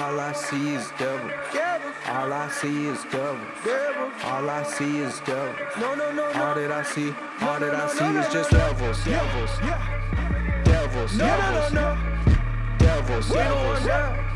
I see is devil. All I see is devil. All I see is devil. No, no, no, no. All that I see, all that no, I no, see no, is no, just no. devils, devils, Yeah. devils, No, no, no, devils, no. devils, We devils. Devils.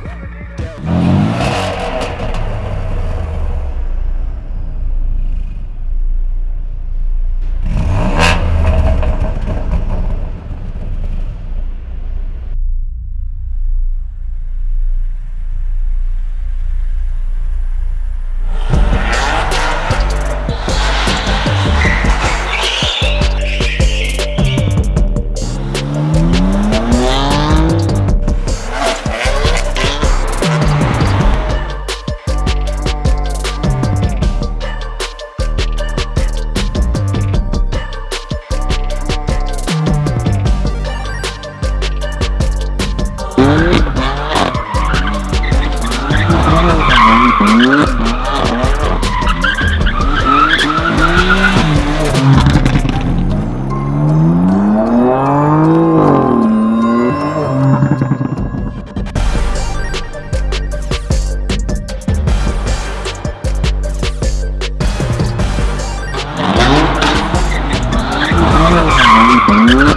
Mm-hmm.